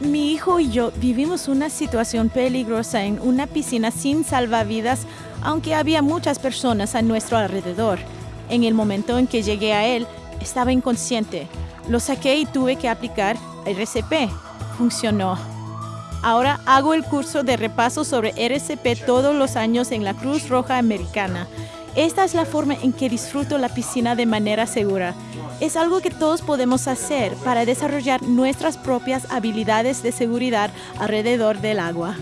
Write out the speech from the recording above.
Mi hijo y yo vivimos una situación peligrosa en una piscina sin salvavidas, aunque había muchas personas a nuestro alrededor. En el momento en que llegué a él, estaba inconsciente. Lo saqué y tuve que aplicar RCP. Funcionó. Ahora hago el curso de repaso sobre RCP todos los años en la Cruz Roja Americana. Esta es la forma en que disfruto la piscina de manera segura. Es algo que todos podemos hacer para desarrollar nuestras propias habilidades de seguridad alrededor del agua.